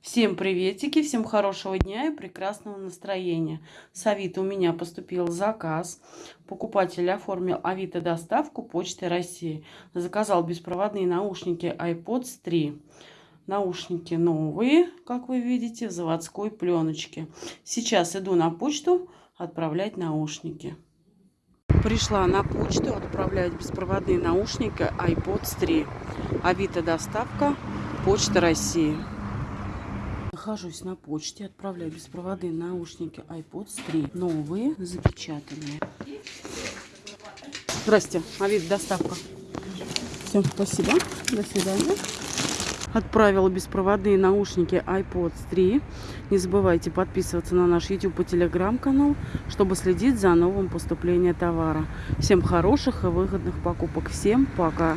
Всем приветики, всем хорошего дня и прекрасного настроения. С Авито у меня поступил заказ. Покупатель оформил Авито доставку Почты России. Заказал беспроводные наушники iPods 3. Наушники новые, как вы видите, в заводской пленочке. Сейчас иду на почту отправлять наушники. Пришла на почту отправлять беспроводные наушники iPods 3. Авито доставка Почта России. Нахожусь на почте, отправляю беспроводные наушники iPods 3. Новые, запечатанные. Здрасте, Авид, доставка. Все, спасибо. До свидания. Отправила беспроводные наушники iPods 3. Не забывайте подписываться на наш YouTube и Telegram канал, чтобы следить за новым поступлением товара. Всем хороших и выгодных покупок. Всем пока!